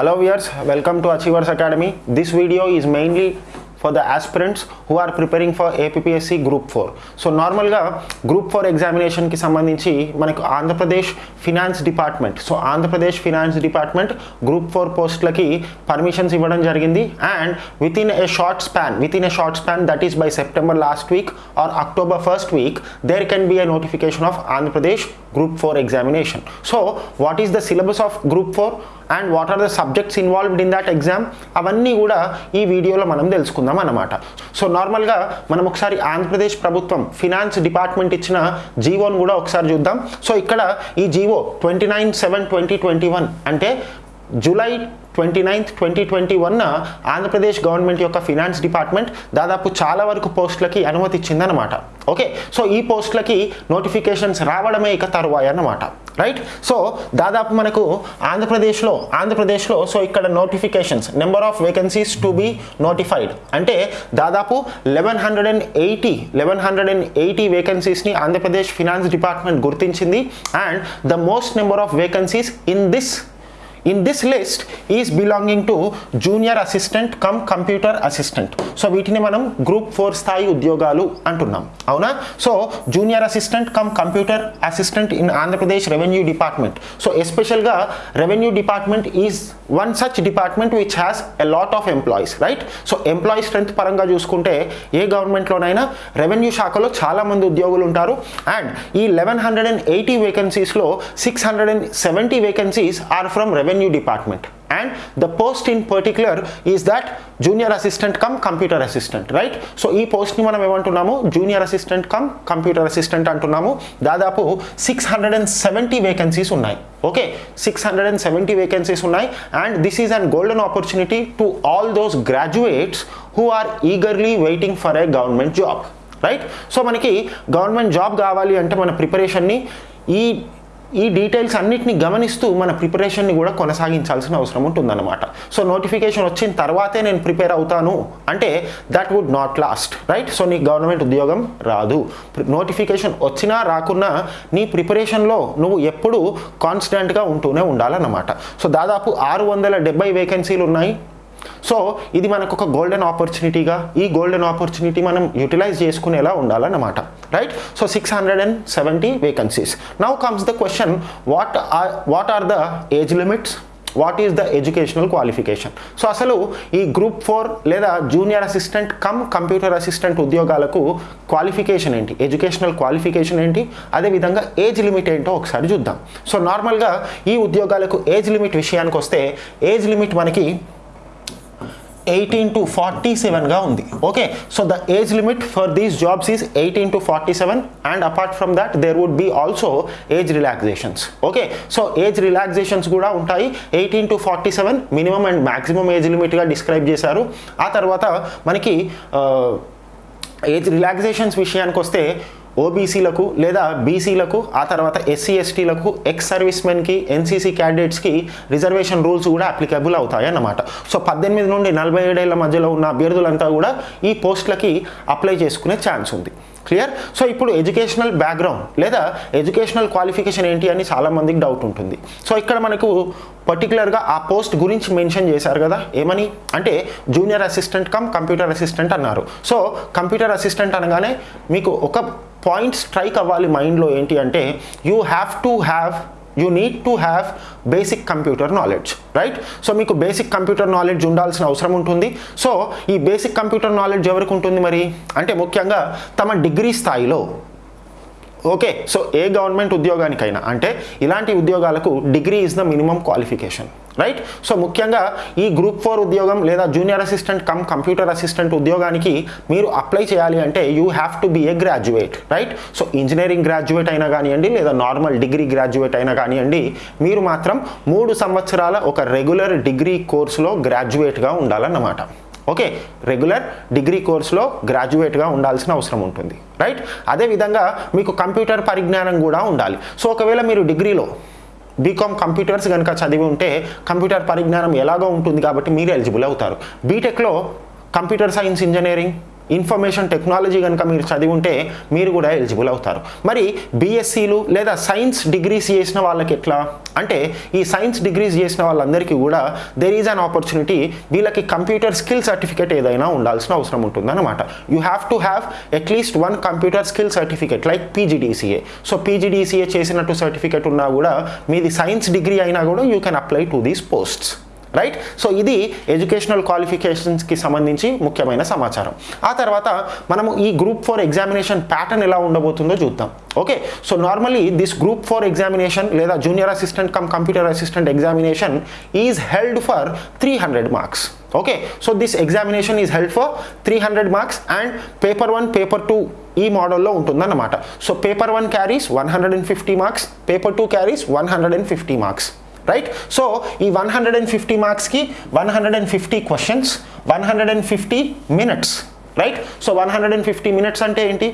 Hello viewers, welcome to Achievers Academy. This video is mainly for the aspirants who are preparing for APSC group four so నార్మల్గా group four ఎగ్జామినేషన్కి సంబంధించి మనకు Andhra Pradesh finance department so Andhra Pradesh finance department group four పోస్ట్లకి permissions ఇవ్వడం జరిగింది. And within a short span within a short span that is by September last week or October first week there can be a notification of Andhra Pradesh group four examination so what is the syllabus of group four and what are the subjects involved in that exam అవన్నీ కూడా ఈ వీడియోలో మనం తెలుసుకుందాం. అన్నమాట so నార్మల్గా మనం ఒకసారి ఆంధ్రప్రదేశ్ ప్రభుత్వం ఫినాన్స్ డిపార్ట్మెంట్ ఇచ్చిన జీవోని కూడా ఒకసారి చూద్దాం. సో ఇక్కడ ఈ GO twenty nine seven twenty twenty one అంటే July twenty ninth twenty twenty వన్న ఆంధ్రప్రదేశ్ గవర్నమెంట్ యొక్క ఫినాన్స్ డిపార్ట్మెంట్ దాదాపు చాలా వరకు పోస్టులకి అనుమతి ఇచ్చిందనమాట ఓకే? సో ఈ పోస్టులకి నోటిఫికేషన్స్ రావడమే ఇక తరువాయి అన్నమాట. రైట్? సో దాదాపు మనకు ఆంధ్రప్రదేశ్లో ఆంధ్రప్రదేశ్లో సో ఇక్కడ notifications number of vacancies to be notified. అంటే దాదాపు eleven hundred and eighty eleven hundred and eighty వేకెన్సీస్ని Andhra Pradesh finance department గుర్తించింది. And the most number of vacancies in this in this list is belonging to junior assistant cum computer assistant so వీటిని మనం group four స్థాయి ఉద్యోగాలు అంటున్నాం. అవునా? So junior assistant cum computer assistant in Andhra Pradesh revenue department so ఎస్పెషల్గా revenue department is one such department which has a lot of employees right so employee strength పరంగా చూసుకుంటే ఏ గవర్నమెంట్లోనైనా revenue శాఖలో చాలామంది ఉద్యోగులు ఉంటారు. అండ్ ఈ eleven hundred and eighty వేకెన్సీస్లో six hundred and seventy vacancies are from revenue department and the post in particular is that junior assistant cum computer assistant right so ఈ పోస్ట్ని మనం ఏమంటున్నాము? Junior assistant cum computer assistant అంటున్నాము. దాదాపు six hundred and seventy vacancies ఉన్నాయి. Okay six hundred and seventy vacancies ఉన్నాయి. And this is and golden opportunity to all those graduates who are eagerly waiting for a government job right so మనకి government job కావాలి అంటే మన ప్రిపరేషన్ని ఈ ఈ details అన్నిటిని గమనిస్తూ మన ప్రిపరేషన్ని కూడా కొనసాగించాల్సిన అవసరం ఉంటుందన్నమాట. సో నోటిఫికేషన్ వచ్చిన తర్వాతే నేను ప్రిపేర్ అవుతాను. అంటే that would not last right so నీకు గవర్నమెంట్ ఉద్యోగం రాదు. నోటిఫికేషన్ వచ్చినా రాకున్నా నీ ప్రిపరేషన్లో నువ్వు ఎప్పుడు కాన్స్టెంట్గా ఉంటూనే ఉండాలన్నమాట. సో దాదాపు ఆరు వందల డెబ్బై వేకెన్సీలు ఉన్నాయి. సో ఇది మనకు ఒక గోల్డెన్ ఆపర్చునిటీగా ఈ గోల్డెన్ ఆపర్చునిటీ మనం యూటిలైజ్ చేసుకునేలా ఉండాలన్నమాట. Right so six hundred and seventy vacancies now comes the question what are what are the age limits what is the educational qualification so అసలు ఈ గ్రూప్ ఫోర్ లేదా junior assistant cum computer assistant ఉద్యోగాలకు qualification ఏంటి? Educational qualification ఏంటి? అదేవిధంగా age limit ఏంటో ఒకసారి చూద్దాం. సో నార్మల్గా ఈ ఉద్యోగాలకు ఏజ్ లిమిట్ విషయానికి వస్తే ఏజ్ లిమిట్ మనకి ఎయిటీన్ టు ఫార్టీ సెవెన్గా ఉంది. Okay so the age limit for these jobs is eighteen to forty seven and apart from that there would be also age relaxations okay so age relaxations కూడా ఉంటాయి. Eighteen to forty seven minimum and maximum age లిమిట్గా describe చేశారు. ఆ తర్వాత మనకి age relaxations విషయానికి వస్తే ఓబీసీలకు లేదా బీసీలకు ఆ తర్వాత ఎస్సీ ఎస్టీలకు ఎక్స్ సర్వీస్ మెన్కి ఎన్సీసీ క్యాండిడేట్స్కి రిజర్వేషన్ రూల్స్ కూడా అప్లికబుల్ అవుతాయి అన్నమాట సో పద్దెనిమిది నుండి నలభై ఏడేళ్ళ మధ్యలో ఉన్న అభ్యర్థులంతా కూడా ఈ పోస్టులకి అప్లై చేసుకునే ఛాన్స్ ఉంది. క్లియర్? సో ఇప్పుడు ఎడ్యుకేషనల్ బ్యాక్గ్రౌండ్ లేదా ఎడ్యుకేషనల్ క్వాలిఫికేషన్ ఏంటి అని చాలామందికి డౌట్ ఉంటుంది. సో ఇక్కడ మనకు పర్టికులర్గా ఆ పోస్ట్ గురించి మెన్షన్ చేశారు కదా ఏమని? అంటే junior assistant cum computer assistant అన్నారు. సో కంప్యూటర్ అసిస్టెంట్ అనగానే మీకు ఒక పాయింట్ స్ట్రైక్ అవ్వాలి మైండ్లో ఏంటి అంటే you have to have you need to have basic computer knowledge right so మీకు బేసిక్ కంప్యూటర్ నాలెడ్జ్ ఉండాల్సిన అవసరం ఉంటుంది. సో ఈ బేసిక్ కంప్యూటర్ నాలెడ్జ్ ఎవరికి ఉంటుంది మరి? అంటే ముఖ్యంగా తమ డిగ్రీ స్థాయిలో. ఓకే సో ఏ గవర్నమెంట్ ఉద్యోగానికైనా అంటే ఇలాంటి ఉద్యోగాలకు degree is the minimum qualification right so ముఖ్యంగా ఈ గ్రూప్ ఫోర్ ఉద్యోగం లేదా junior assistant cum computer assistant ఉద్యోగానికి మీరు అప్లై చేయాలి అంటే you have to be a graduate right so engineering graduate అయినా కానివ్వండి లేదా నార్మల్ డిగ్రీ గ్రాడ్యుయేట్ అయినా కానివ్వండి మీరు మాత్రం మూడు సంవత్సరాల ఒక రెగ్యులర్ డిగ్రీ కోర్సులో గ్రాడ్యుయేట్గా ఉండాలన్నమాట. ఓకే రెగ్యులర్ డిగ్రీ కోర్సులో గ్రాడ్యుయేట్గా ఉండాల్సిన అవసరం ఉంటుంది. రైట్ అదేవిధంగా మీకు కంప్యూటర్ పరిజ్ఞానం కూడా ఉండాలి. సో ఒకవేళ మీరు డిగ్రీలో బీకామ్ కంప్యూటర్స్ కనుక చదివి ఉంటే కంప్యూటర్ పరిజ్ఞానం ఎలాగో ఉంటుంది కాబట్టి మీరు ఎలిజిబుల్ అవుతారు. బీటెక్లో computer science engineering information technology కనుక మీరు చదివి ఉంటే మీరు కూడా ఎలిజిబుల్ అవుతారు. మరి బీఎస్సీలు లేదా సైన్స్ డిగ్రీస్ చేసిన వాళ్ళకి ఎట్లా? అంటే ఈ సైన్స్ డిగ్రీస్ చేసిన వాళ్ళందరికీ కూడా దెర్ ఈజ్ అన్ ఆపర్చునిటీ వీళ్ళకి కంప్యూటర్ స్కిల్ సర్టిఫికేట్ ఏదైనా ఉండాల్సిన అవసరం ఉంటుందన్నమాట. You have to have at least one computer skill certificate like PGDCA so PGDCA చేసినట్టు సర్టిఫికేట్ ఉన్నా కూడా మీది సైన్స్ డిగ్రీ అయినా కూడా you can apply to these posts right so ఇది ఎడ్యుకేషనల్ క్వాలిఫికేషన్స్కి సంబంధించి ముఖ్యమైన సమాచారం. ఆ తర్వాత మనము ఈ గ్రూప్ ఫోర్ ఎగ్జామినేషన్ ప్యాటర్న్ ఎలా ఉండబోతుందో చూద్దాం. Okay so normally this group four examination లేదా junior assistant cum computer assistant examination is held for three hundred marks okay so this examination is held for three hundred marks and paper one paper two ఈ మోడల్లో ఉంటుందన్నమాట. So paper one carries one hundred and fifty marks paper two carries one hundred and fifty marks right so ఈ one hundred and fifty మార్క్స్కి one hundred and fifty questions one hundred and fifty minutes right so one hundred and fifty minutes అంటే ఏంటి?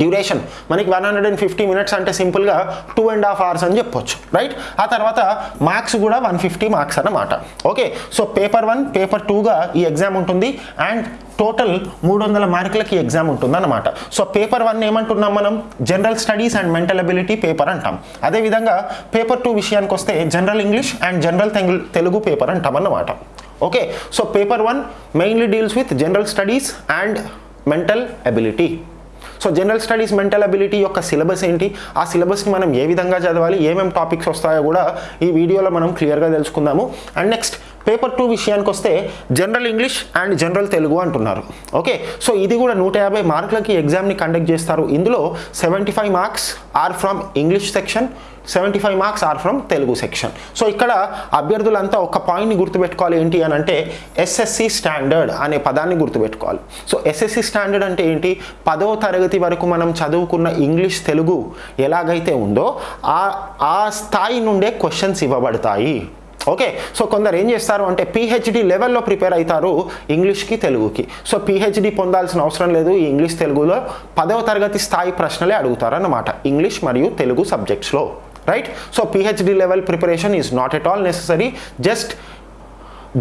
Duration. మనకి one hundred and fifty minutes అంటే సింపుల్గా two and half hours అని చెప్పొచ్చు right ఆ తర్వాత మార్క్స్ కూడా వన్ ఫిఫ్టీ మార్క్స్ అన్నమాట. Okay so paper one paper టూగా ఈ ఎగ్జామ్ ఉంటుంది అండ్ టోటల్ మూడు వందల మార్కులకి ఎగ్జామ్ ఉంటుంది అనమాట సో పేపర్ వన్ ఏమంటున్నాం మనం? General studies and mental ability paper అంటాం. అదేవిధంగా పేపర్ టూ విషయానికి వస్తే general English and general Telugu paper అంటాం అన్నమాట. Okay so paper one mainly deals with general studies and mental ability so general studies mental ability యొక్క syllabus ఏంటి? ఆ సిలబస్ని మనం ఏ విధంగా చదవాలి? ఏమేమి టాపిక్స్ వస్తాయో కూడా ఈ వీడియోలో మనం క్లియర్గా తెలుసుకుందాము. అండ్ నెక్స్ట్ పేపర్ టూ విషయానికి వస్తే general English and general Telugu అంటున్నారు. ఓకే సో ఇది కూడా నూట యాభై మార్కులకి ఎగ్జామ్ని కండక్ట్ చేస్తారు. ఇందులో seventy five marks are from English section seventy five marks are from Telugu section so ఇక్కడ అభ్యర్థులంతా ఒక పాయింట్ని గుర్తుపెట్టుకోవాలి ఏంటి అని అంటే ఎస్ఎస్సి స్టాండర్డ్ అనే పదాన్ని గుర్తుపెట్టుకోవాలి. సో ఎస్ఎస్సి స్టాండర్డ్ అంటే ఏంటి? పదవ తరగతి వరకు మనం చదువుకున్న ఇంగ్లీష్ తెలుగు ఎలాగైతే ఉందో ఆ ఆ స్థాయి నుండే క్వశ్చన్స్ ఇవ్వబడతాయి. ఓకే సో కొందరు ఏం చేస్తారు అంటే పిహెచ్డి లెవెల్లో ప్రిపేర్ అవుతారు ఇంగ్లీష్కి తెలుగుకి. సో పిహెచ్డి పొందాల్సిన అవసరం లేదు. ఈ ఇంగ్లీష్ తెలుగులో పదవ తరగతి స్థాయి ప్రశ్నలే అడుగుతారన్నమాట. ఇంగ్లీష్ మరియు Telugu సబ్జెక్ట్స్లో right so PhD level preparation is not at all necessary just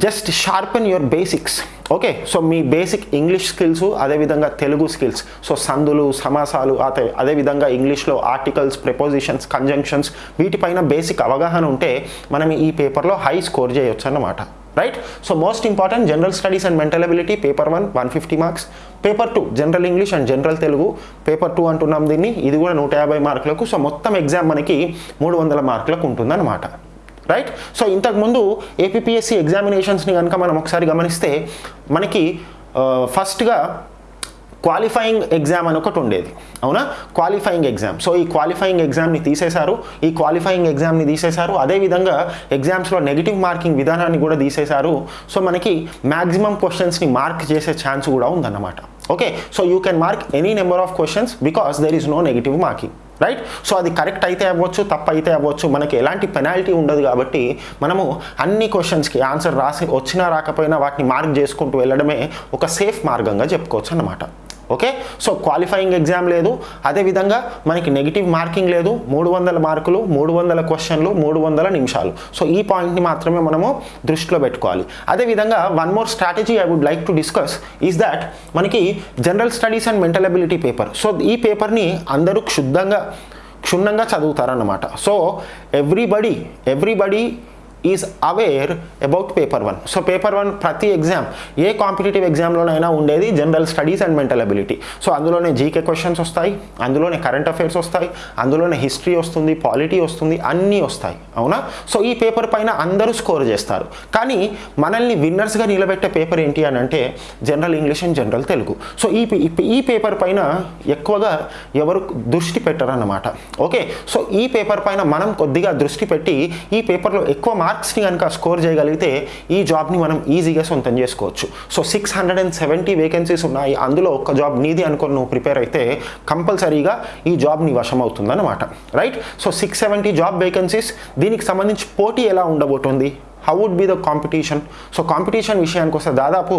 just sharpen your basics okay so me basic English skills అదేవిధంగా తెలుగు స్కిల్స్ సో సందులు సమాసాలు అదే అదేవిధంగా ఇంగ్లీష్లో ఆర్టికల్స్ ప్రిపోజిషన్స్ కంజంక్షన్స్ వీటిపైన బేసిక్ అవగాహన ఉంటే మనం ఈ పేపర్లో హై స్కోర్ చేయొచ్చు అన్నమాట. Right so most important general studies and mental ability paper one one fifty marks paper two general English and general Telugu paper two అంటున్నాం దీన్ని. ఇది కూడా నూట యాభై మార్కులకు సో మొత్తం ఎగ్జామ్ మనకి మూడు వందల మార్కులకు ఉంటుందన్నమాట. రైట్ సో ఇంతకుముందు ఏపీఎస్సి ఎగ్జామినేషన్స్ని కనుక మనం ఒకసారి గమనిస్తే మనకి ఫస్ట్గా క్వాలిఫైయింగ్ ఎగ్జామ్ అని ఒకటి ఉండేది. అవునా? క్వాలిఫైయింగ్ ఎగ్జామ్ సో ఈ క్వాలిఫైయింగ్ ఎగ్జామ్ని తీసేశారు. ఈ క్వాలిఫైయింగ్ ఎగ్జామ్ని తీసేశారు. అదేవిధంగా ఎగ్జామ్స్లో నెగిటివ్ మార్కింగ్ విధానాన్ని కూడా తీసేశారు. సో మనకి మ్యాక్సిమం క్వశ్చన్స్ని మార్క్ చేసే ఛాన్స్ కూడా ఉందన్నమాట. Okay so you can mark any number of questions because there is no negative marking right so అది కరెక్ట్ అయితే అవ్వచ్చు తప్పు అయితే అవ్వచ్చు. మనకి ఎలాంటి పెనాల్టీ ఉండదు కాబట్టి మనము అన్ని క్వశ్చన్స్కి ఆన్సర్ రాసి వచ్చినా రాకపోయినా వాటిని మార్క్ చేసుకుంటూ వెళ్ళడమే ఒక సేఫ్ మార్గంగా చెప్పుకోవచ్చు అన్నమాట. ఓకే? సో క్వాలిఫైయింగ్ ఎగ్జామ్ లేదు. అదేవిధంగా మనకి నెగిటివ్ మార్కింగ్ లేదు. మూడు వందల మార్కులు మూడు వందల క్వశ్చన్లు మూడు వందల నిమిషాలు. సో ఈ పాయింట్ని మాత్రమే మనము దృష్టిలో పెట్టుకోవాలి. అదేవిధంగా one more strategy I would like to discuss is that మనకి general studies and mental ability paper so ఈ పేపర్ని అందరూ క్షుద్ధంగా క్షుణ్ణంగా చదువుతారన్నమాట. So everybody everybody is aware about paper one so paper one ప్రతి ఎగ్జామ్ ఏ కాంపిటేటివ్ ఎగ్జామ్లోనైనా ఉండేది general studies and mental ability so అందులోనే జీకే క్వశ్చన్స్ వస్తాయి అందులోనే కరెంట్ అఫైర్స్ వస్తాయి అందులోనే హిస్టరీ వస్తుంది పాలిటీ వస్తుంది అన్నీ వస్తాయి. అవునా? సో ఈ పేపర్ పైన అందరూ స్కోర్ చేస్తారు. కానీ మనల్ని విన్నర్స్గా నిలబెట్టే పేపర్ ఏంటి అని అంటే general English and general Telugu so ఈ ఈ పేపర్ పైన ఎక్కువగా ఎవరు దృష్టి పెట్టరన్నమాట. ఓకే సో ఈ పేపర్ పైన మనం కొద్దిగా దృష్టి పెట్టి ఈ పేపర్లో ఎక్కువ మార్క్స్ని కనుక స్కోర్ చేయగలిగితే ఈ జాబ్ని మనం ఈజీగా సొంతం చేసుకోవచ్చు. So six hundred and seventy vacancies ఉన్నాయి. అందులో ఒక జాబ్ నీది అనుకొని నువ్వు ప్రిపేర్ అయితే కంపల్సరీగా ఈ జాబ్ నీ వశం అవుతుందన్నమాట right? So six seventy job vacancies దీనికి సంబంధించి పోటీ ఎలా ఉండబోతుంది? How would be the competition so competition విషయానికి వస్తే దాదాపు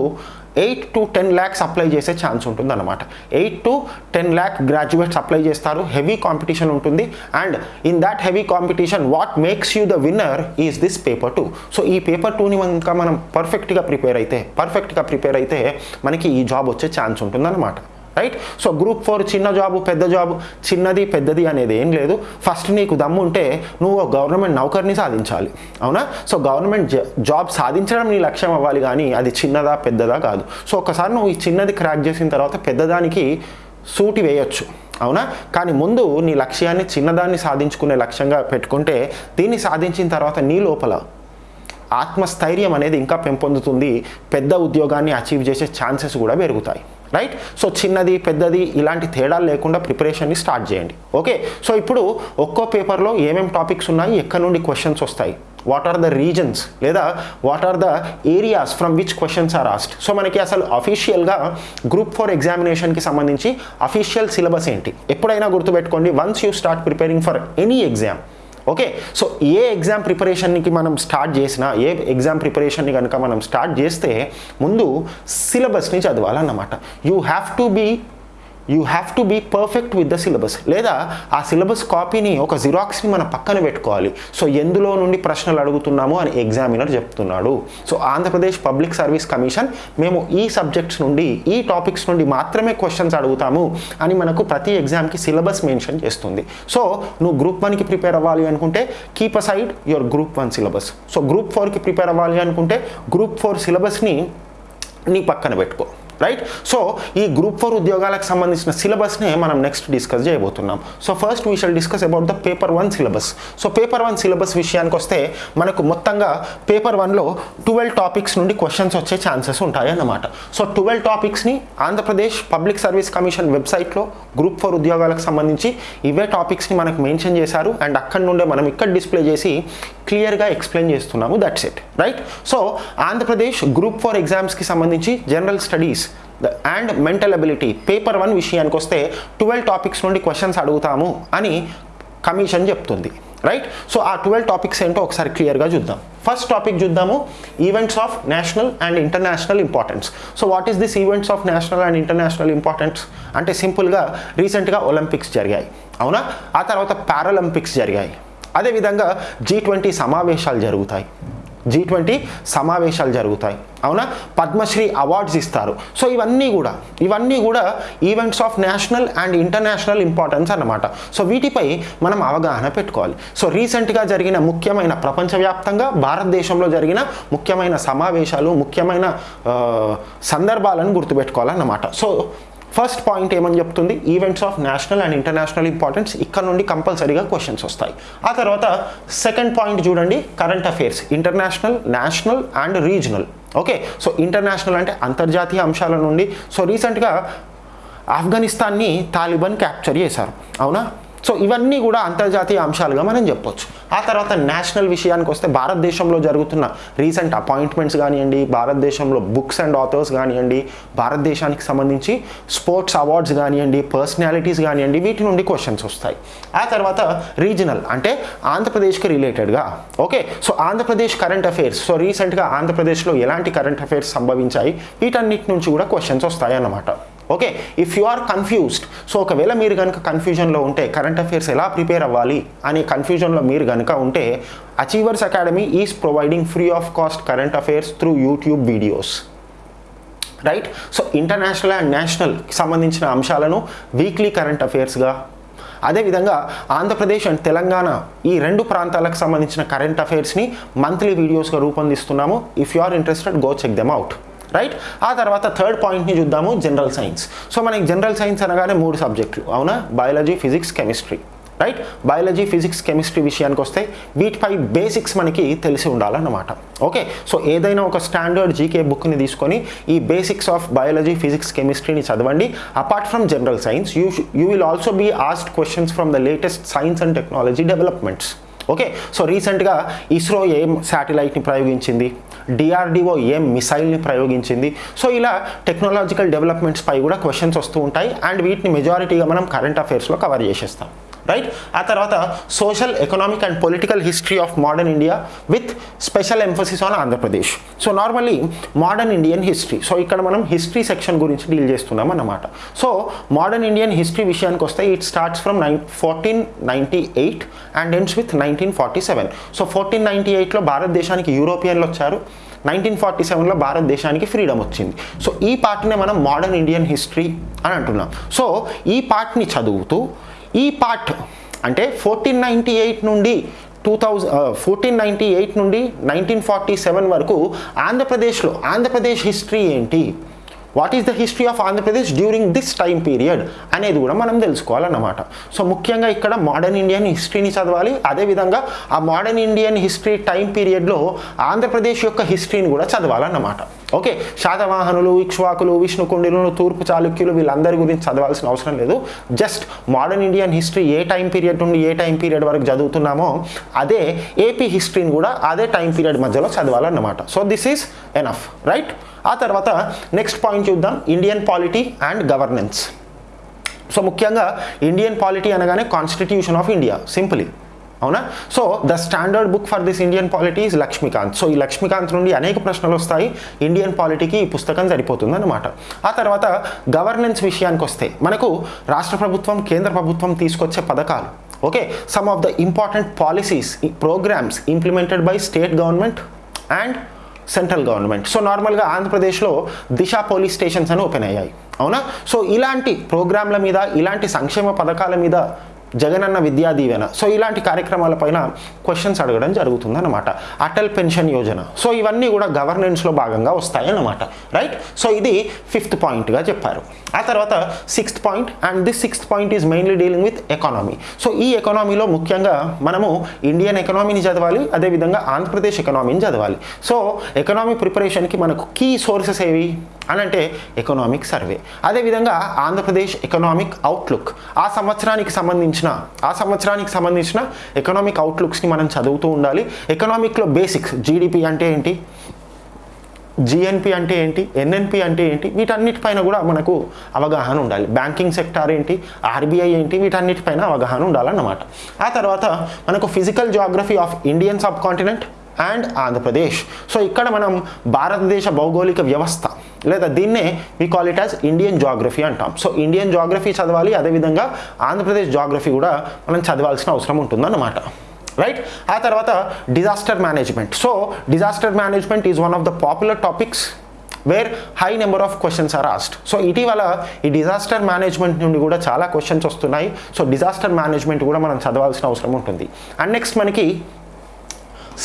eight to ten lakhs apply చేసే ఛాన్స్ ఉంటుంది అనమాట eight to ten lakh graduates apply చేస్తారు. హెవీ కాంపిటీషన్ ఉంటుంది. And in that heavy competition what makes you the winner is this paper two so ఈ paper టూని ఇంకా మనం పర్ఫెక్ట్గా ప్రిపేర్ అయితే పర్ఫెక్ట్గా ప్రిపేర్ అయితే మనకి ఈ జాబ్ వచ్చే ఛాన్స్ ఉంటుందన్నమాట. రైట్ సో గ్రూప్ ఫోర్ చిన్న జాబు పెద్ద జాబు చిన్నది పెద్దది అనేది ఏం లేదు. ఫస్ట్ నీకు దమ్ము ఉంటే నువ్వు ఒక గవర్నమెంట్ నౌకర్ని సాధించాలి. అవునా? సో గవర్నమెంట్ జాబ్ సాధించడం నీ లక్ష్యం అవ్వాలి కానీ అది చిన్నదా పెద్దదా కాదు. సో ఒకసారి నువ్వు ఈ చిన్నది క్రాక్ చేసిన తర్వాత పెద్దదానికి సూటి వేయొచ్చు. అవునా? కానీ ముందు నీ లక్ష్యాన్ని చిన్నదాన్ని సాధించుకునే లక్ష్యంగా పెట్టుకుంటే దీన్ని సాధించిన తర్వాత నీ లోపల ఆత్మస్థైర్యం అనేది ఇంకా పెంపొందుతుంది. పెద్ద ఉద్యోగాన్ని అచీవ్ చేసే ఛాన్సెస్ కూడా పెరుగుతాయి. రైట్ సో చిన్నది పెద్దది ఇలాంటి తేడాలు లేకుండా ప్రిపరేషన్ని స్టార్ట్ చేయండి. ఓకే సో ఇప్పుడు ఒక్కో పేపర్లో ఏమేమి టాపిక్స్ ఉన్నాయి? ఎక్కడి నుండి క్వశ్చన్స్ వస్తాయి? వాట్ ఆర్ ద రీజన్స్ లేదా what are the areas from which questions are asked so మనకి అసలు అఫీషియల్గా గ్రూప్ ఫోర్ ఎగ్జామినేషన్కి సంబంధించి అఫీషియల్ సిలబస్ ఏంటి? ఎప్పుడైనా గుర్తుపెట్టుకోండి. Once you start preparing for any exam okay so A exam ప్రిపరేషన్కి మనం స్టార్ట్ చేసినా ఏ ఎగ్జామ్ ప్రిపరేషన్ని కనుక మనం స్టార్ట్ చేస్తే ముందు సిలబస్ని చదవాలన్నమాట. You have to be you have to be perfect with the syllabus లేదా ఆ సిలబస్ కాపీని ఒక జిరాక్స్ని మన పక్కన పెట్టుకోవాలి. సో ఎందులో నుండి ప్రశ్నలు అడుగుతున్నాము అని ఎగ్జామినర్ చెప్తున్నాడు. So Andhra Pradesh public service commission మేము ఈ సబ్జెక్ట్స్ నుండి ఈ టాపిక్స్ నుండి మాత్రమే క్వశ్చన్స్ అడుగుతాము అని మనకు ప్రతి ఎగ్జామ్కి సిలబస్ మెన్షన్ చేస్తుంది. సో నువ్వు గ్రూప్ వన్కి ప్రిపేర్ అవ్వాలి అనుకుంటే keep aside your group one syllabus so group ఫోర్కి ప్రిపేర్ అవ్వాలి అనుకుంటే గ్రూప్ ఫోర్ సిలబస్ని నీ పక్కన పెట్టుకో. రైట్ సో ఈ గ్రూప్ ఫోర్ ఉద్యోగాలకు సంబంధించిన సిలబస్నే మనం నెక్స్ట్ డిస్కస్ చేయబోతున్నాం. So first we shall discuss about the paper one syllabus so paper one syllabus విషయానికి వస్తే మనకు మొత్తంగా పేపర్ వన్లో ట్వెల్వ్ టాపిక్స్ నుండి క్వశ్చన్స్ వచ్చే ఛాన్సెస్ ఉంటాయి అన్నమాట. సో ట్వెల్వ్ టాపిక్స్ని ఆంధ్రప్రదేశ్ పబ్లిక్ సర్వీస్ కమిషన్ వెబ్సైట్లో గ్రూప్ ఫోర్ ఉద్యోగాలకు సంబంధించి ఇవే టాపిక్స్ని మనకు మెన్షన్ చేశారు అండ్ అక్కడి నుండే మనం ఇక్కడ డిస్ప్లే చేసి క్లియర్గా ఎక్స్ప్లెయిన్ చేస్తున్నాము. That's it right so Andhra Pradesh group four ఎగ్జామ్స్కి సంబంధించి general studies and mental ability paper one విషయానికి వస్తే ట్వెల్వ్ టాపిక్స్ నుండి క్వశ్చన్స్ అడుగుతాము అని కమిషన్ చెప్తుంది. రైట్ సో ఆ ట్వెల్వ్ టాపిక్స్ ఏంటో ఒకసారి క్లియర్గా చూద్దాం. ఫస్ట్ టాపిక్ చూద్దాము. Events of national and international importance so what is this events of national and international importance అంటే సింపుల్గా రీసెంట్గా ఒలింపిక్స్ జరిగాయి. అవునా? ఆ తర్వాత పారాలింపిక్స్ జరిగాయి. అదేవిధంగా జీ ట్వంటీ సమావేశాలు జరుగుతాయి. జీ ట్వంటీ సమావేశాలు జరుగుతాయి. అవునా? పద్మశ్రీ అవార్డ్స్ ఇస్తారు. సో ఇవన్నీ కూడా ఇవన్నీ కూడా events of national and international importance అన్నమాట. సో వీటిపై మనం అవగాహన పెట్టుకోవాలి. సో రీసెంట్గా జరిగిన ముఖ్యమైన ప్రపంచవ్యాప్తంగా భారతదేశంలో జరిగిన ముఖ్యమైన సమావేశాలు ముఖ్యమైన సందర్భాలను గుర్తుపెట్టుకోవాలన్నమాట. సో ఫస్ట్ పాయింట్ ఏమని చెప్తుంది? Events of national and international importance ఇక్కడ నుండి కంపల్సరీగా క్వశ్చన్స్ వస్తాయి. ఆ తర్వాత సెకండ్ పాయింట్ చూడండి current affairs international national and regional okay so international అంటే అంతర్జాతీయ అంశాల నుండి. సో రీసెంట్గా ఆఫ్ఘనిస్తాన్ని తాలిబాన్ క్యాప్చర్ చేశారు. అవునా? సో ఇవన్నీ కూడా అంతర్జాతీయ అంశాలుగా మనం చెప్పొచ్చు. ఆ తర్వాత నేషనల్ విషయానికి వస్తే భారతదేశంలో జరుగుతున్న రీసెంట్ అపాయింట్మెంట్స్ కానివ్వండి భారతదేశంలో బుక్స్ అండ్ ఆథర్స్ కానివ్వండి భారతదేశానికి సంబంధించి స్పోర్ట్స్ అవార్డ్స్ కానివ్వండి పర్సనాలిటీస్ కానివ్వండి వీటి నుండి క్వశ్చన్స్ వస్తాయి. ఆ తర్వాత రీజనల్ అంటే ఆంధ్రప్రదేశ్కి రిలేటెడ్గా. Okay? So Andhra Pradesh current affairs so రీసెంట్గా ఆంధ్రప్రదేశ్లో ఎలాంటి కరెంట్ అఫైర్స్ సంభవించాయి? వీటన్నిటి నుంచి కూడా క్వశ్చన్స్ వస్తాయి అన్నమాట okay if you are confused so ఒకవేళ మీరు కనుక కన్ఫ్యూజన్లో ఉంటే కరెంట్ అఫైర్స్ ఎలా ప్రిపేర్ అవ్వాలి అనే కన్ఫ్యూజన్లో మీరు కనుక ఉంటే achievers academy is providing free of cost current affairs through YouTube videos right so international and నేషనల్కి సంబంధించిన అంశాలను వీక్లీ కరెంట్ అఫైర్స్గా అదేవిధంగా ఆంధ్రప్రదేశ్ అండ్ తెలంగాణ ఈ రెండు ప్రాంతాలకు సంబంధించిన కరెంట్ అఫైర్స్ని మంత్లీ వీడియోస్గా రూపొందిస్తున్నాము. If you are interested go check them out right ఆ తర్వాత థర్డ్ పాయింట్ని చూద్దాము జనరల్ సైన్స్ సో మనకి జనరల్ సైన్స్ అనగానే మూడు సబ్జెక్టులు అవునా? Biology physics chemistry right biology physics chemistry విషయానికి వస్తే వీటిపై బేసిక్స్ మనకి తెలిసి ఉండాలన్నమాట. ఓకే సో ఏదైనా ఒక స్టాండర్డ్ జీకే బుక్ని తీసుకొని ఈ బేసిక్స్ ఆఫ్ బయాలజీ ఫిజిక్స్ కెమిస్ట్రీని చదవండి. Apart from general science you you will also be asked questions from the latest science and technology developments okay so రీసెంట్గా ఇస్రో ఏం శాటిలైట్ని ప్రయోగించింది? డిఆర్డిఓ ఏం మిసైల్ని ప్రయోగించింది? సో ఇలా టెక్నాలజికల్ డెవలప్మెంట్స్ పై కూడా క్వశ్చన్స్ వస్తూ ఉంటాయి. అండ్ వీటిని మెజారిటీగా మనం కరెంట్ అఫైర్స్లో కవర్ చేసేస్తాం. రైట్ ఆ తర్వాత social economic and political history of modern India with special emphasis on Andhra Pradesh so normally modern Indian history so ఇక్కడ మనం హిస్టరీ సెక్షన్ గురించి డీల్ చేస్తున్నాం అన్నమాట. సో మోడర్న్ ఇండియన్ హిస్టరీ విషయానికి వస్తే it starts from nine fourteen ninety eight and ends with nineteen forty seven so fourteen ninety ఎయిట్లో భారతదేశానికి యూరోపియన్లు వచ్చారు. నైన్టీన్ ఫార్టీ సెవెన్లో భారతదేశానికి ఫ్రీడమ్ వచ్చింది. సో ఈ పార్ట్నే మనం మోడర్న్ ఇండియన్ హిస్టరీ అని అంటున్నాం. సో ఈ పార్ట్ని చదువుతూ ఈ పార్ట్ అంటే ఫోర్టీన్ నైంటీ ఎయిట్ నుండి two thousand fourteen ninety eight నుండి నైన్టీన్ ఫార్టీ సెవెన్ వరకు ఆంధ్రప్రదేశ్లో ఆంధ్రప్రదేశ్ హిస్టరీ ఏంటి? What is the history of Andhra Pradesh during this time period అనేది కూడా మనం తెలుసుకోవాలన్నమాట. సో ముఖ్యంగా ఇక్కడ మోడర్న్ ఇండియన్ హిస్టరీని చదవాలి. అదేవిధంగా ఆ మోడర్న్ ఇండియన్ హిస్టరీ టైం పీరియడ్లో ఆంధ్రప్రదేశ్ యొక్క హిస్టరీని కూడా చదవాలన్నమాట. ఓకే శాతవాహనులు ఇక్ష్వాకులు విష్ణుకుండిలు తూర్పు చాళుక్యులు వీళ్ళందరి గురించి చదవాల్సిన అవసరం లేదు. జస్ట్ మోడర్న్ ఇండియన్ హిస్టరీ ఏ టైం పీరియడ్ నుండి ఏ టైం పీరియడ్ వరకు చదువుతున్నామో అదే ఏపీ హిస్టరీని కూడా అదే టైం పీరియడ్ మధ్యలో చదవాలన్నమాట. So this is enough right ఆ తర్వాత నెక్స్ట్ పాయింట్ చూద్దాం. Indian polity and governance so ముఖ్యంగా ఇండియన్ పాలిటీ అనగానే కాన్స్టిట్యూషన్ ఆఫ్ ఇండియా సింపుల్లీ అవునా? So the standard book for this Indian polity is Laxmikanth so ఈ లక్ష్మీకాంత్ నుండి అనేక ప్రశ్నలు వస్తాయి. ఇండియన్ పాలిటీకి ఈ పుస్తకం సరిపోతుంది అనమాట ఆ తర్వాత గవర్నెన్స్ విషయానికి వస్తే మనకు రాష్ట్ర ప్రభుత్వం కేంద్ర ప్రభుత్వం తీసుకొచ్చే పథకాలు. Okay some of the important policies programs implemented by state government and central government. So నార్మల్గా ఆంధ్రప్రదేశ్లో దిశ పోలీస్ స్టేషన్స్ అని ఓపెన్ అయ్యాయి. అవునా? సో ఇలాంటి ప్రోగ్రాంల మీద ఇలాంటి సంక్షేమ పథకాల మీద జగనన్న విద్యా దీవెన. సో ఇలాంటి కార్యక్రమాలపైన క్వశ్చన్స్ అడగడం జరుగుతుందన్నమాట. అటల్ పెన్షన్ యోజన. సో ఇవన్నీ కూడా గవర్నెన్స్లో భాగంగా వస్తాయన్నమాట. రైట్ సో ఇది ఫిఫ్త్ పాయింట్గా చెప్పారు. ఆ తర్వాత sixth point and this sixth point is mainly dealing with economy so ఈ ఎకానమీలో ముఖ్యంగా మనము ఇండియన్ ఎకనామీని చదవాలి అదేవిధంగా ఆంధ్రప్రదేశ్ ఎకనామీని చదవాలి. సో ఎకనామీ ప్రిపరేషన్కి మనకు కీ సోర్సెస్ ఏవి? అని అంటే ఎకనామిక్ సర్వే అదేవిధంగా ఆంధ్రప్రదేశ్ ఎకనామిక్ అవుట్లుక్ ఆ సంవత్సరానికి సంబంధించిన ఆ సంవత్సరానికి సంబంధించిన ఎకనామిక్ అవుట్లుక్స్ని మనం చదువుతూ ఉండాలి. ఎకనామిక్లో బేసిక్స్ జీడిపి అంటే ఏంటి? జిఎన్పి అంటే ఏంటి? ఎన్ఎన్పి అంటే ఏంటి? వీటన్నిటిపైన కూడా మనకు అవగాహన ఉండాలి. బ్యాంకింగ్ సెక్టార్ ఏంటి? ఆర్బీఐ ఏంటి? వీటన్నిటిపైన అవగాహన ఉండాలన్నమాట. ఆ తర్వాత మనకు physical geography of Indian sub continent and Andhra Pradesh so ఇక్కడ మనం భారతదేశ భౌగోళిక వ్యవస్థ లేదా దీన్నే we call it as Indian geography అంటాం. సో ఇండియన్ జాగ్రఫీ చదవాలి అదేవిధంగా ఆంధ్రప్రదేశ్ జాగ్రఫీ కూడా మనం చదవాల్సిన అవసరం ఉంటుందన్నమాట. రైట్ ఆ తర్వాత disaster management so disaster management is one of the popular topics where high number of questions are asked so ఇటీవల ఈ డిజాస్టర్ మేనేజ్మెంట్ నుండి కూడా చాలా క్వశ్చన్స్ వస్తున్నాయి. సో డిజాస్టర్ మేనేజ్మెంట్ కూడా మనం చదవాల్సిన అవసరం ఉంటుంది. అండ్ నెక్స్ట్ మనకి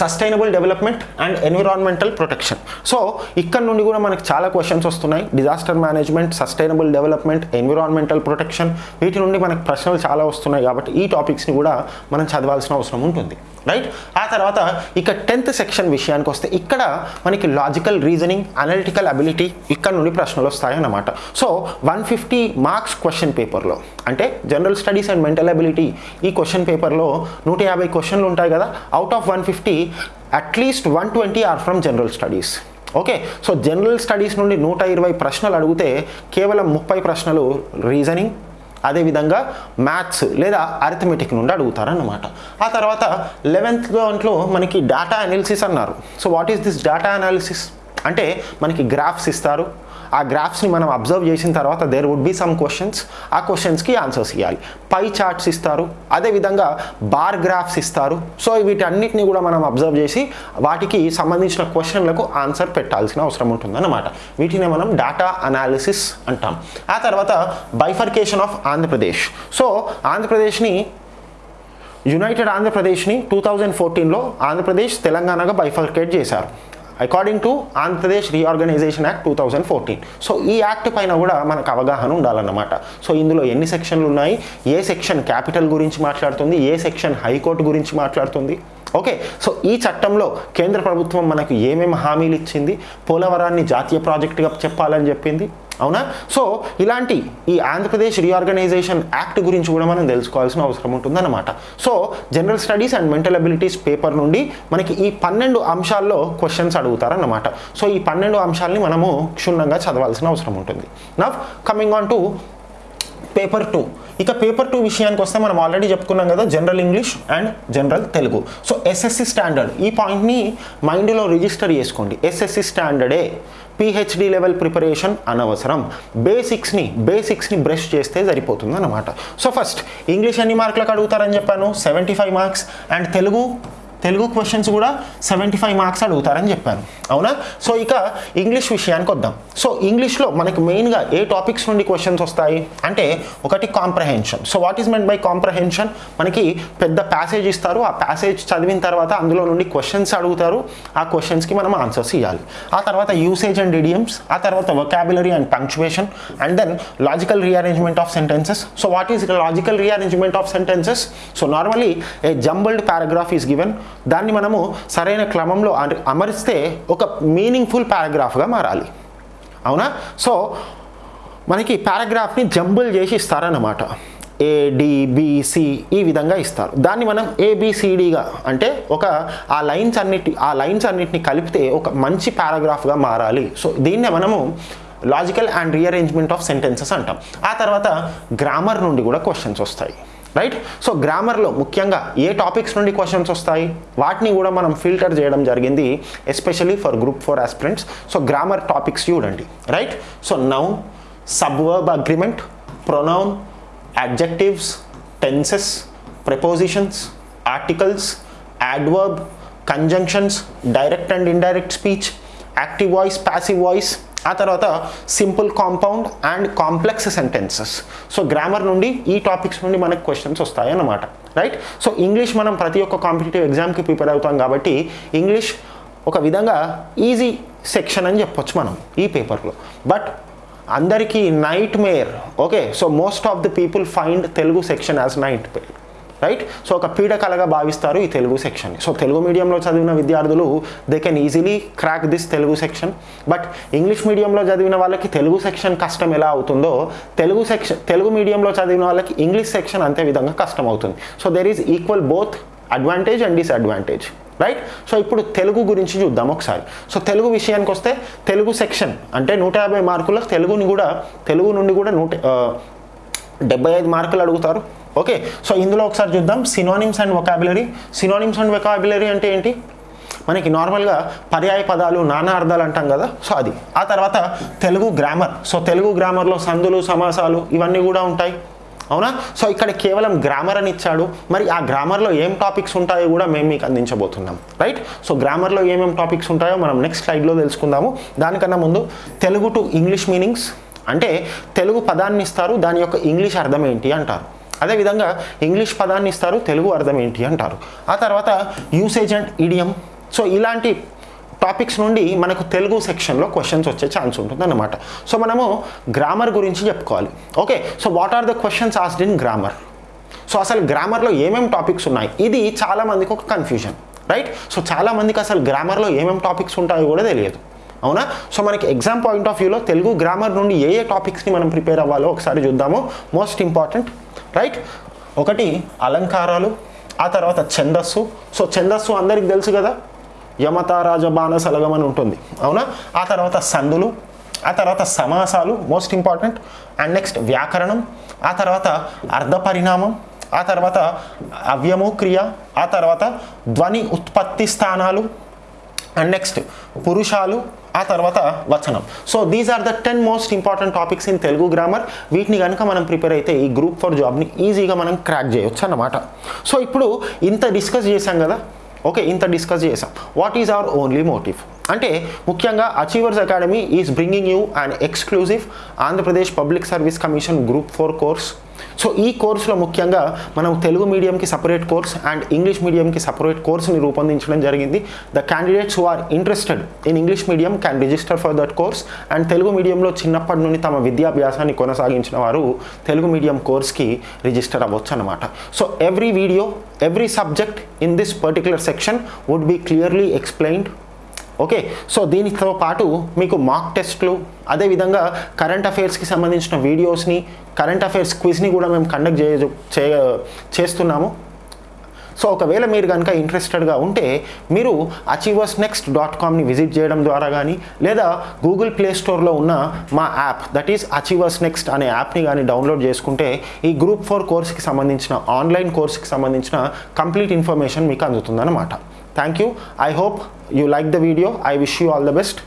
sustainable development and environmental protection so ఇక్కడ నుండి కూడా మనకు చాలా క్వశ్చన్స్ వస్తున్నాయి. Disaster management sustainable development environmental protection వీటి నుండి మనకు ప్రశ్నలు చాలా వస్తున్నాయి కాబట్టి ఈ టాపిక్స్ని కూడా మనం చదవాల్సిన అవసరం ఉంటుంది. రైట్ ఆ తర్వాత ఇక టెన్త్ సెక్షన్ విషయానికి వస్తే ఇక్కడ మనకి లాజికల్ రీజనింగ్ అనలిటికల్ అబిలిటీ ఇక్కడ నుండి ప్రశ్నలు వస్తాయన్నమాట so one fifty marks question పేపర్లో అంటే general studies and mental ability ఈ క్వశ్చన్ పేపర్లో నూట యాభై క్వశ్చన్లు ఉంటాయి కదా. Out of one fifty at least one twenty are from general studies. Okay? So general studies నుండి నూట ఇరవై ప్రశ్నలు అడిగితే కేవలం ముప్పై ప్రశ్నలు రీజనింగ్ అదేవిధంగా మ్యాథ్స్ లేదా అరిథమెటిక్ నుండి అడుగుతారన్నమాట. ఆ తర్వాత లెవెన్త్ దాంట్లో మనకి డేటా అనాలిసిస్ అన్నారు. So what is this data analysis అంటే మనకి గ్రాఫ్స్ ఇస్తారు. ఆ గ్రాఫ్స్ని మనం అబ్జర్వ్ చేసిన తర్వాత there would be some questions ఆ క్వశ్చన్స్కి ఆన్సర్స్ ఇవ్వాలి పై చార్ట్స్ ఇస్తారు. అదేవిధంగా బార్ గ్రాఫ్స్ ఇస్తారు. సో వీటన్నిటిని కూడా మనం అబ్జర్వ్ చేసి వాటికి సంబంధించిన క్వశ్చన్లకు ఆన్సర్ పెట్టాల్సిన అవసరం ఉంటుందన్నమాట. వీటిని మనం డేటా అనాలిసిస్ అంటాం. ఆ తర్వాత బైఫర్కేషన్ ఆఫ్ ఆంధ్రప్రదేశ్ సో ఆంధ్రప్రదేశ్ని యునైటెడ్ ఆంధ్రప్రదేశ్ని టూ థౌజండ్ ఫోర్టీన్లో ఆంధ్రప్రదేశ్ తెలంగాణగా బైఫర్కేట్ చేశారు. According to Andhra Pradesh reorganisation act two thousand fourteen so ఈ యాక్ట్ పైన కూడా మనకు అవగాహన ఉండాలన్నమాట. సో ఇందులో ఎన్ని సెక్షన్లు ఉన్నాయి? ఏ సెక్షన్ క్యాపిటల్ గురించి మాట్లాడుతుంది? ఏ సెక్షన్ హైకోర్టు గురించి మాట్లాడుతుంది? ఓకే. సో ఈ చట్టంలో కేంద్ర ప్రభుత్వం మనకు ఏమేమి హామీలు ఇచ్చింది? పోలవరాన్ని జాతీయ ప్రాజెక్టుగా చెప్పాలని చెప్పింది. అవునా? సో ఇలాంటి ఈ ఆంధ్రప్రదేశ్ రీఆర్గనైజేషన్ యాక్ట్ గురించి కూడా మనం తెలుసుకోవాల్సిన అవసరం ఉంటుందన్నమాట. So general studies and mental abilities paper నుండి మనకి ఈ పన్నెండు అంశాల్లో క్వశ్చన్స్ అడుగుతారన్నమాట. సో ఈ పన్నెండు అంశాలని మనము క్షుణ్ణంగా చదవాల్సిన అవసరం ఉంటుంది. Now coming on to paper two ఇక పేపర్ టూ విషయానికి వస్తే మనం ఆల్రెడీ చెప్పుకున్నాం కదా general English and general Telugu so SSC standard ఈ పాయింట్ని మైండ్లో రిజిస్టర్ చేసుకోండి. ఎస్ఎస్సి స్టాండర్డే పిహెచ్డి లెవెల్ ప్రిపరేషన్ అనవసరం. బేసిక్స్ని బేసిక్స్ని బ్రష్ చేస్తే సరిపోతుంది అనమాట సో ఫస్ట్ ఇంగ్లీష్ ఎన్ని మార్కులకు అడుగుతారని చెప్పాను? Seventy five marks and Telugu? Telugu questions కూడా సెవెంటీ ఫైవ్ మార్క్స్ అడుగుతారని చెప్పాను అవునా? సో ఇక ఇంగ్లీష్ విషయానికి వద్దాం. సో ఇంగ్లీష్లో మనకి మెయిన్గా ఏ టాపిక్స్ నుండి క్వశ్చన్స్ వస్తాయి? అంటే ఒకటి comprehension so what is meant by comprehension మనకి పెద్ద ప్యాసేజ్ ఇస్తారు. ఆ ప్యాసేజ్ చదివిన తర్వాత అందులో నుండి క్వశ్చన్స్ అడుగుతారు. ఆ క్వశ్చన్స్కి మనం ఆన్సర్స్ ఇవ్వాలి ఆ తర్వాత యూసేజ్ అండ్ ఇడియమ్స్ ఆ తర్వాత vocabulary and punctuation and then logical rearrangement of sentences so what is logical rearrangement of sentences so normally a jumbled paragraph is given దాన్ని మనము సరైన క్రమంలో అమ- అమరిస్తే ఒక మీనింగ్ఫుల్ పారాగ్రాఫ్గా మారాలి. అవునా? సో మనకి పారాగ్రాఫ్ని జంబుల్ చేసి ఇస్తారన్నమాట. ఏడిబిసి ఈ విధంగా ఇస్తారు. దాన్ని మనం ఏబిసిడిగా అంటే ఒక ఆ లైన్స్ అన్నిటి ఆ లైన్స్ అన్నిటిని కలిపితే ఒక మంచి పారాగ్రాఫ్గా మారాలి. సో దీన్నే మనము logical and rearrangement of sentences అంటాం. ఆ తర్వాత గ్రామర్ నుండి కూడా క్వశ్చన్స్ వస్తాయి. రైట్ సో గ్రామర్లో ముఖ్యంగా ఏ టాపిక్స్ నుండి క్వశ్చన్స్ వస్తాయి? వాటిని కూడా మనం ఫిల్టర్ చేయడం జరిగింది especially for group four aspirants so grammar topics చూడండి. Right so now sub verb agreement pronoun adjectives tenses prepositions articles adverb conjunctions direct and indirect speech active voice passive voice ఆ తర్వాత simple compound and complex sentences. So grammar నుండి ఈ topics నుండి మనకు questions వస్తాయి అన్నమాట right so English మనం ప్రతి ఒక్క కాంపిటేటివ్ ఎగ్జామ్కి ప్రిపేర్ అవుతాం కాబట్టి ఇంగ్లీష్ ఒక విధంగా ఈజీ సెక్షన్ అని చెప్పొచ్చు మనం ఈ పేపర్లో బట్ అందరికీ nightmare okay so most of the people find Telugu section as nightmare right so ఒక పీడకలగా భావిస్తారు ఈ తెలుగు సెక్షన్ని సో తెలుగు మీడియంలో చదివిన విద్యార్థులు they can easily crack this Telugu section but English మీడియంలో చదివిన వాళ్ళకి తెలుగు సెక్షన్ కష్టం ఎలా అవుతుందో తెలుగు సెక్షన్ తెలుగు మీడియంలో చదివిన వాళ్ళకి ఇంగ్లీష్ సెక్షన్ అంతే విధంగా కష్టం అవుతుంది. So there is equal both advantage and disadvantage right so ఇప్పుడు తెలుగు గురించి చూద్దాం ఒకసారి. సో తెలుగు విషయానికి వస్తే తెలుగు సెక్షన్ అంటే నూట యాభై మార్కుల తెలుగుని కూడా తెలుగు నుండి కూడా నూట డెబ్బై ఐదు మార్కులు అడుగుతారు. ఓకే సో ఇందులో ఒకసారి చూద్దాం. Synonyms and vocabulary synonyms and vocabulary అంటే ఏంటి? మనకి నార్మల్గా పర్యాయ పదాలు నానా అర్థాలు అంటాం కదా. సో అది. ఆ తర్వాత తెలుగు గ్రామర్ సో తెలుగు గ్రామర్లో సందులు సమాసాలు ఇవన్నీ కూడా ఉంటాయి. అవునా? సో ఇక్కడ కేవలం గ్రామర్ అని ఇచ్చాడు. మరి ఆ గ్రామర్లో ఏం టాపిక్స్ ఉంటాయో కూడా మేము మీకు అందించబోతున్నాం. రైట్ సో గ్రామర్లో ఏమేమి టాపిక్స్ ఉంటాయో మనం నెక్స్ట్ స్లైడ్లో తెలుసుకుందాము. దానికన్నా ముందు తెలుగు టు ఇంగ్లీష్ మీనింగ్స్ అంటే తెలుగు పదాన్ని ఇస్తారు దాని యొక్క ఇంగ్లీష్ అర్థం ఏంటి అంటారు. అదేవిధంగా ఇంగ్లీష్ పదాన్ని ఇస్తారు తెలుగు అర్థం ఏంటి అంటారు. ఆ తర్వాత యూసేజ్ అండ్ ఇడియం సో ఇలాంటి టాపిక్స్ నుండి మనకు తెలుగు సెక్షన్లో క్వశ్చన్స్ వచ్చే ఛాన్స్ ఉంటుందన్నమాట. సో మనము గ్రామర్ గురించి చెప్పుకోవాలి. Okay so what are the questions asked in grammar so అసలు గ్రామర్లో ఏమేమి టాపిక్స్ ఉన్నాయి? ఇది చాలామందికి ఒక కన్ఫ్యూజన్ రైట్ సో చాలా మందికి అసలు గ్రామర్లో ఏమేమి టాపిక్స్ ఉంటాయో కూడా తెలియదు. అవునా? సో మనకి ఎగ్జామ్ పాయింట్ ఆఫ్ వ్యూలో తెలుగు గ్రామర్ నుండి ఏ ఏ టాపిక్స్ని మనం ప్రిపేర్ అవ్వాలో ఒకసారి చూద్దాము. మోస్ట్ ఇంపార్టెంట్ రైట్ ఒకటి అలంకారాలు ఆ తర్వాత ఛందస్సు. సో ఛందస్సు అందరికి తెలుసు కదా? యమత రాజబాణ అని ఉంటుంది. అవునా? ఆ తర్వాత సందులు ఆ తర్వాత సమాసాలు మోస్ట్ ఇంపార్టెంట్ అండ్ నెక్స్ట్ వ్యాకరణం ఆ తర్వాత అర్ధ పరిణామం ఆ తర్వాత అవ్యము క్రియ ఆ తర్వాత ధ్వని ఉత్పత్తి స్థానాలు. అండ్ నెక్స్ట్ పురుషాలు ఆ తర్వాత వచనం so these are the ten most important topics in Telugu grammar వీటిని కనుక మనం ప్రిపేర్ అయితే ఈ గ్రూప్ ఫర్ జాబ్ని ఈజీగా మనం క్రాక్ చేయొచ్చు అన్నమాట. సో ఇప్పుడు ఇంత డిస్కస్ చేశాం కదా? ఓకే ఇంత డిస్కస్ చేసాం what is our only motive అంటే ముఖ్యంగా achievers academy is bringing you and exclusive Andhra Pradesh public service commission group four course so ఈ కోర్సులో ముఖ్యంగా మనం తెలుగు మీడియంకి సపరేట్ కోర్స్ అండ్ ఇంగ్లీష్ మీడియంకి సపరేట్ కోర్స్ని రూపొందించడం జరిగింది. The candidates who are interested in English medium can register for that course and Telugu మీడియంలో చిన్నప్పటి నుండి తమ విద్యాభ్యాసాన్ని కొనసాగించిన వారు తెలుగు మీడియం కోర్స్కి రిజిస్టర్ అవ్వచ్చు అనమాట so every video every subject in this particular section would be clearly explained okay so దీనితో పాటు మీకు మాక్ టెస్ట్లు అదేవిధంగా కరెంట్ అఫైర్స్కి సంబంధించిన వీడియోస్ని కరెంట్ అఫైర్స్ క్విజ్ని కూడా మేము కండక్ట్ చే చేస్తున్నాము. సో ఒకవేళ మీరు కనుక ఇంట్రెస్టెడ్గా ఉంటే మీరు అచీవర్స్ నెక్స్ట్ డాట్ కామ్ని విజిట్ చేయడం ద్వారా కానీ లేదా గూగుల్ ప్లే స్టోర్లో ఉన్న మా app that is achievers next అనే యాప్ని కానీ డౌన్లోడ్ చేసుకుంటే ఈ గ్రూప్ ఫోర్ కోర్స్కి సంబంధించిన ఆన్లైన్ కోర్స్కి సంబంధించిన కంప్లీట్ ఇన్ఫర్మేషన్ మీకు అందుతుందన్నమాట. thank you. I hope you like the video. I wish you all the best.